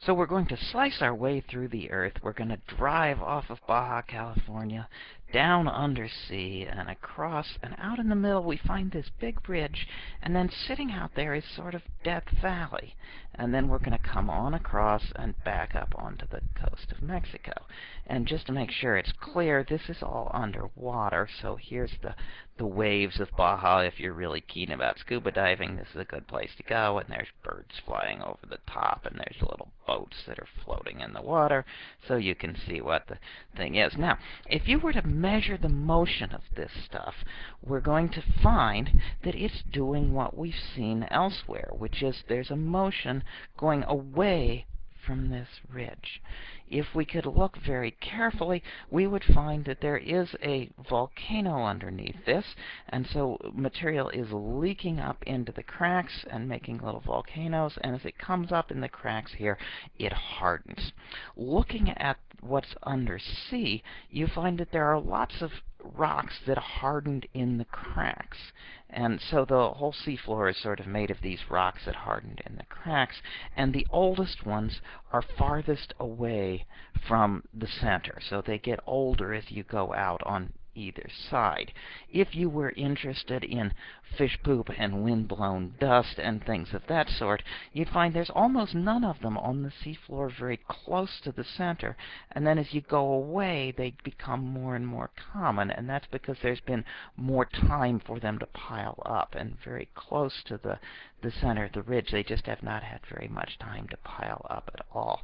So we're going to slice our way through the Earth. We're going to drive off of Baja California, down undersea, and across, and out in the middle we find this big bridge, and then sitting out there is sort of Death Valley. And then we're going to come on across and back up onto the coast of Mexico. And just to make sure it's clear, this is all underwater, so here's the, the waves of Baja. If you're really keen about scuba diving, this is a good place to go, and there's birds flying over the top, and there's little boats that are floating in the water, so you can see what the thing is. Now, if you were to measure the motion of this stuff, we're going to find that it's doing what we've seen elsewhere, which is there's a motion going away from this ridge. If we could look very carefully, we would find that there is a volcano underneath this, and so material is leaking up into the cracks and making little volcanoes, and as it comes up in the cracks here, it hardens. Looking at what's under undersea, you find that there are lots of rocks that hardened in the cracks. And so the whole seafloor is sort of made of these rocks that hardened in the cracks, and the oldest ones are farthest away from the center. So they get older as you go out on either side. If you were interested in fish poop and wind-blown dust and things of that sort, you'd find there's almost none of them on the seafloor very close to the center, and then as you go away, they become more and more common, and that's because there's been more time for them to pile up, and very close to the, the center of the ridge, they just have not had very much time to pile up at all.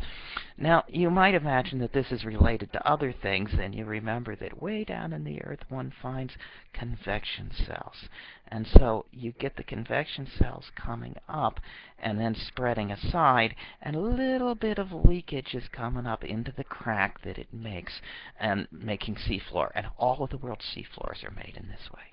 Now, you might imagine that this is related to other things, and you remember that way down in the earth one finds convection cells. And so you get the convection cells coming up and then spreading aside, and a little bit of leakage is coming up into the crack that it makes and making seafloor. And all of the world's seafloors are made in this way.